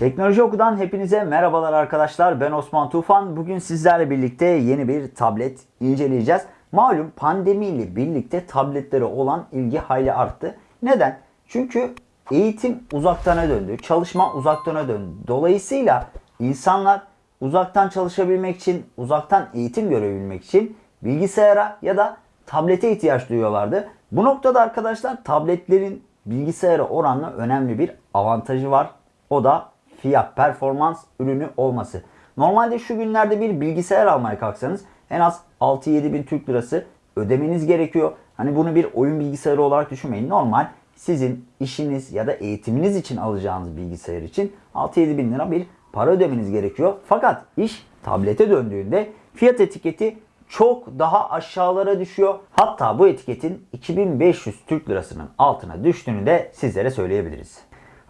Teknoloji Oku'dan hepinize merhabalar arkadaşlar. Ben Osman Tufan. Bugün sizlerle birlikte yeni bir tablet inceleyeceğiz. Malum pandemiyle birlikte tabletlere olan ilgi hayli arttı. Neden? Çünkü eğitim uzaktana döndü. Çalışma uzaktana döndü. Dolayısıyla insanlar uzaktan çalışabilmek için, uzaktan eğitim görebilmek için bilgisayara ya da tablete ihtiyaç duyuyorlardı. Bu noktada arkadaşlar tabletlerin bilgisayara oranla önemli bir avantajı var. O da fiyat performans ürünü olması. Normalde şu günlerde bir bilgisayar almaya kalksanız en az 6-7 bin Türk lirası ödemeniz gerekiyor. Hani bunu bir oyun bilgisayarı olarak düşünmeyin. Normal sizin işiniz ya da eğitiminiz için alacağınız bilgisayar için 6-7 bin lira bir para ödemeniz gerekiyor. Fakat iş tablete döndüğünde fiyat etiketi çok daha aşağılara düşüyor. Hatta bu etiketin 2500 Türk lirasının altına düştüğünü de sizlere söyleyebiliriz.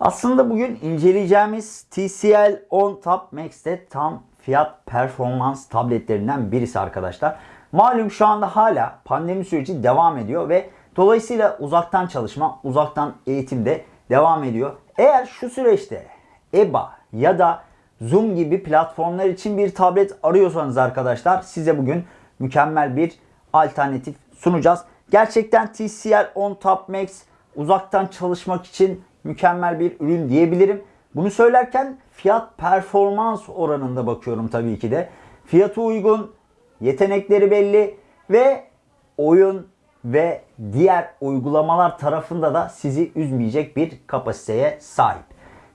Aslında bugün inceleyeceğimiz TCL 10 Tab Max'te tam fiyat performans tabletlerinden birisi arkadaşlar. Malum şu anda hala pandemi süreci devam ediyor ve dolayısıyla uzaktan çalışma, uzaktan eğitim de devam ediyor. Eğer şu süreçte EBA ya da Zoom gibi platformlar için bir tablet arıyorsanız arkadaşlar size bugün mükemmel bir alternatif sunacağız. Gerçekten TCL 10 Tab Max uzaktan çalışmak için mükemmel bir ürün diyebilirim. Bunu söylerken fiyat performans oranında bakıyorum tabii ki de. Fiyatı uygun, yetenekleri belli ve oyun ve diğer uygulamalar tarafında da sizi üzmeyecek bir kapasiteye sahip.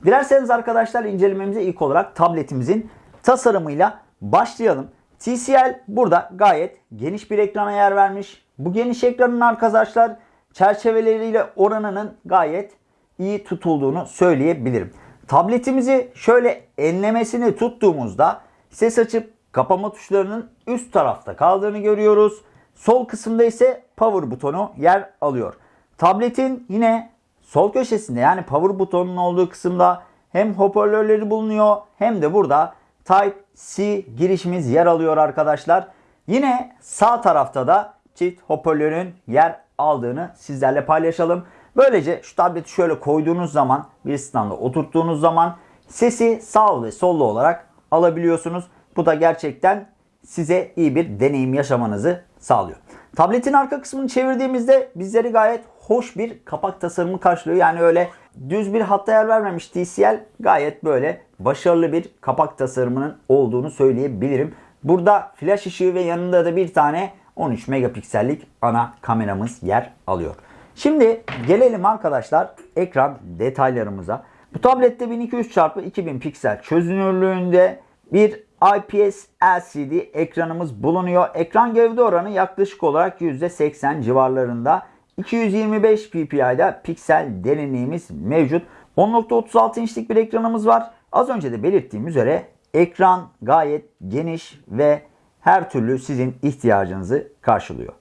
Dilerseniz arkadaşlar incelememize ilk olarak tabletimizin tasarımıyla başlayalım. TCL burada gayet geniş bir ekrana yer vermiş. Bu geniş ekranın arkadaşlar çerçeveleriyle oranının gayet iyi tutulduğunu söyleyebilirim. Tabletimizi şöyle enlemesini tuttuğumuzda ses açıp kapama tuşlarının üst tarafta kaldığını görüyoruz. Sol kısımda ise power butonu yer alıyor. Tabletin yine sol köşesinde yani power butonunun olduğu kısımda hem hoparlörleri bulunuyor hem de burada Type-C girişimiz yer alıyor arkadaşlar. Yine sağ tarafta da çift hoparlörün yer aldığını sizlerle paylaşalım. Böylece şu tableti şöyle koyduğunuz zaman bir standa oturttuğunuz zaman sesi sağ ve sollu olarak alabiliyorsunuz. Bu da gerçekten size iyi bir deneyim yaşamanızı sağlıyor. Tabletin arka kısmını çevirdiğimizde bizleri gayet hoş bir kapak tasarımı karşılıyor. Yani öyle düz bir hatta yer vermemiş TCL gayet böyle başarılı bir kapak tasarımının olduğunu söyleyebilirim. Burada flash ışığı ve yanında da bir tane 13 megapiksellik ana kameramız yer alıyor. Şimdi gelelim arkadaşlar ekran detaylarımıza. Bu tablette 1200x2000 piksel çözünürlüğünde bir IPS LCD ekranımız bulunuyor. Ekran gövde oranı yaklaşık olarak %80 civarlarında. 225 ppi'da piksel derinliğimiz mevcut. 10.36 inçlik bir ekranımız var. Az önce de belirttiğim üzere ekran gayet geniş ve her türlü sizin ihtiyacınızı karşılıyor.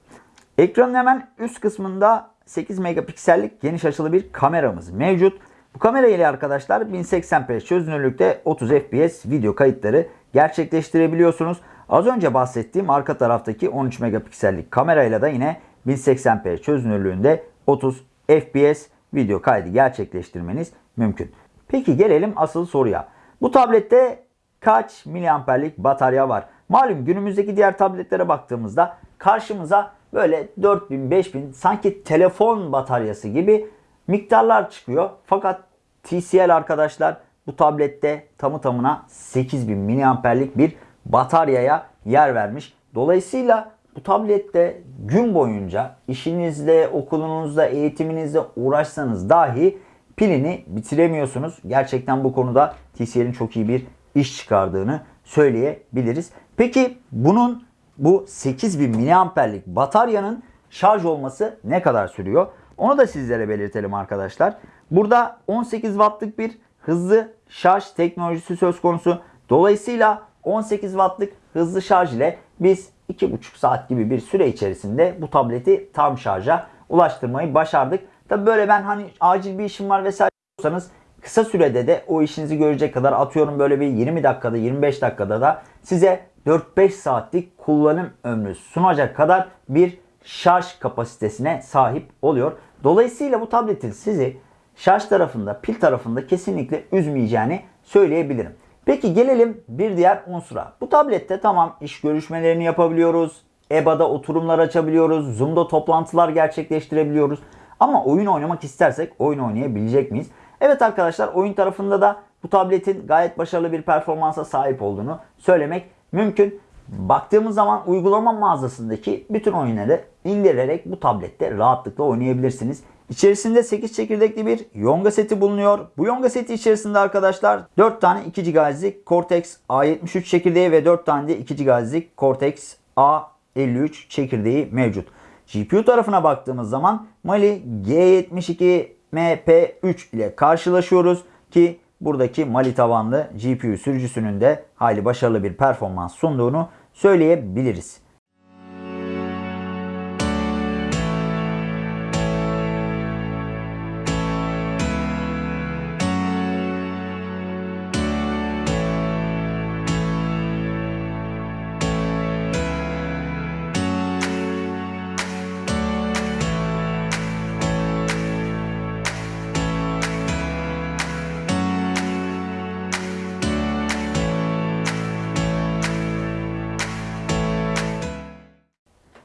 Ekranın hemen üst kısmında 8 megapiksellik geniş açılı bir kameramız mevcut. Bu kamera ile arkadaşlar 1080p çözünürlükte 30 fps video kayıtları gerçekleştirebiliyorsunuz. Az önce bahsettiğim arka taraftaki 13 megapiksellik kamerayla da yine 1080p çözünürlüğünde 30 fps video kaydı gerçekleştirmeniz mümkün. Peki gelelim asıl soruya. Bu tablette kaç miliamperlik batarya var? Malum günümüzdeki diğer tabletlere baktığımızda karşımıza böyle 4000 5000 sanki telefon bataryası gibi miktarlar çıkıyor. Fakat TCL arkadaşlar bu tablette tamı tamına 8000 miliamperlik bir bataryaya yer vermiş. Dolayısıyla bu tablette gün boyunca işinizde, okulunuzda, eğitiminizde uğraşsanız dahi pilini bitiremiyorsunuz. Gerçekten bu konuda TCL'in çok iyi bir iş çıkardığını söyleyebiliriz. Peki bunun bu 8000 miliamperlik bataryanın şarj olması ne kadar sürüyor? Onu da sizlere belirtelim arkadaşlar. Burada 18 wattlık bir hızlı şarj teknolojisi söz konusu. Dolayısıyla 18 wattlık hızlı şarj ile biz 2,5 saat gibi bir süre içerisinde bu tableti tam şarja ulaştırmayı başardık. Tabi böyle ben hani acil bir işim var vesaire diyorsanız kısa sürede de o işinizi görecek kadar atıyorum böyle bir 20 dakikada 25 dakikada da size 4-5 saatlik kullanım ömrü sunacak kadar bir şarj kapasitesine sahip oluyor. Dolayısıyla bu tabletin sizi şarj tarafında, pil tarafında kesinlikle üzmeyeceğini söyleyebilirim. Peki gelelim bir diğer unsura. Bu tablette tamam iş görüşmelerini yapabiliyoruz. EBA'da oturumlar açabiliyoruz. Zoom'da toplantılar gerçekleştirebiliyoruz. Ama oyun oynamak istersek oyun oynayabilecek miyiz? Evet arkadaşlar oyun tarafında da bu tabletin gayet başarılı bir performansa sahip olduğunu söylemek mümkün. Baktığımız zaman uygulama mağazasındaki bütün oyunları indirerek bu tablette rahatlıkla oynayabilirsiniz. İçerisinde 8 çekirdekli bir Yonga seti bulunuyor. Bu Yonga seti içerisinde arkadaşlar 4 tane 2 GHz'lik Cortex A73 çekirdeği ve 4 tane de 2 GHz'lik Cortex A53 çekirdeği mevcut. GPU tarafına baktığımız zaman Mali G72 MP3 ile karşılaşıyoruz ki buradaki Mali tabanlı GPU sürücüsünün de hayli başarılı bir performans sunduğunu söyleyebiliriz.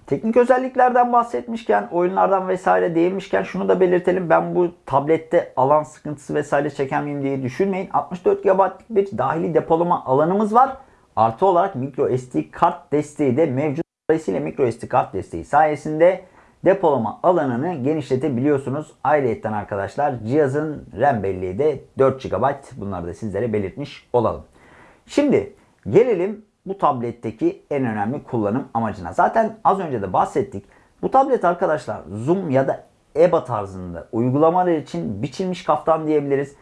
Teknik özelliklerden bahsetmişken, oyunlardan vesaire değinmişken şunu da belirtelim. Ben bu tablette alan sıkıntısı vesaire çeken miyim diye düşünmeyin. 64 GB'lık bir dahili depolama alanımız var. Artı olarak micro SD kart desteği de mevcut. Dolayısıyla micro SD kart desteği sayesinde depolama alanını genişletebiliyorsunuz. Ayrıca arkadaşlar cihazın RAM belleği de 4 GB. Bunları da sizlere belirtmiş olalım. Şimdi gelelim bu tabletteki en önemli kullanım amacına. Zaten az önce de bahsettik. Bu tablet arkadaşlar Zoom ya da EBA tarzında uygulamalar için biçilmiş kaftan diyebiliriz.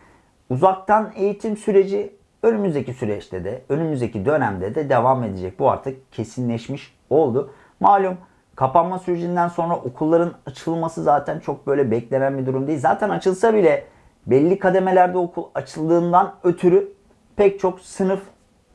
Uzaktan eğitim süreci önümüzdeki süreçte de önümüzdeki dönemde de devam edecek. Bu artık kesinleşmiş oldu. Malum kapanma sürecinden sonra okulların açılması zaten çok böyle beklenen bir durum değil. Zaten açılsa bile belli kademelerde okul açıldığından ötürü pek çok sınıf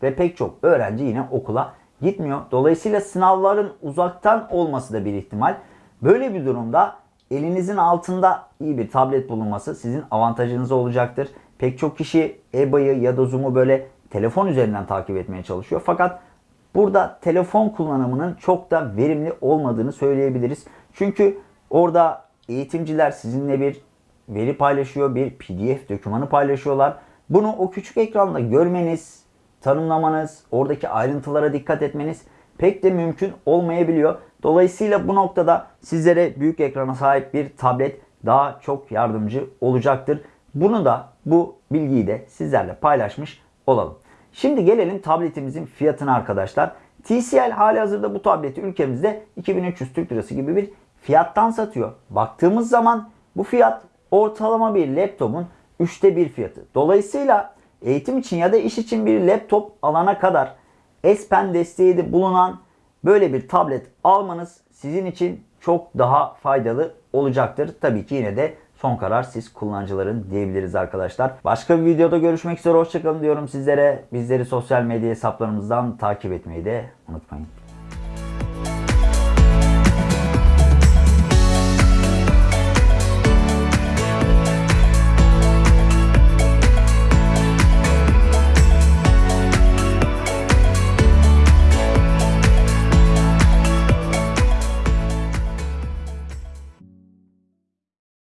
ve pek çok öğrenci yine okula gitmiyor. Dolayısıyla sınavların uzaktan olması da bir ihtimal. Böyle bir durumda elinizin altında iyi bir tablet bulunması sizin avantajınız olacaktır. Pek çok kişi EBA'yı ya da Zoom'u böyle telefon üzerinden takip etmeye çalışıyor. Fakat burada telefon kullanımının çok da verimli olmadığını söyleyebiliriz. Çünkü orada eğitimciler sizinle bir veri paylaşıyor, bir PDF dokümanı paylaşıyorlar. Bunu o küçük ekranda görmeniz, tanımlamanız, oradaki ayrıntılara dikkat etmeniz pek de mümkün olmayabiliyor. Dolayısıyla bu noktada sizlere büyük ekrana sahip bir tablet daha çok yardımcı olacaktır. Bunu da bu bilgiyi de sizlerle paylaşmış olalım. Şimdi gelelim tabletimizin fiyatına arkadaşlar. TCL hali hazırda bu tableti ülkemizde 2300 Türk Lirası gibi bir fiyattan satıyor. Baktığımız zaman bu fiyat ortalama bir laptopun üçte bir fiyatı. Dolayısıyla eğitim için ya da iş için bir laptop alana kadar S Pen desteği de bulunan böyle bir tablet almanız sizin için çok daha faydalı olacaktır. Tabii ki yine de son karar siz kullanıcıların diyebiliriz arkadaşlar. Başka bir videoda görüşmek üzere hoşçakalın diyorum sizlere. Bizleri sosyal medya hesaplarımızdan takip etmeyi de unutmayın.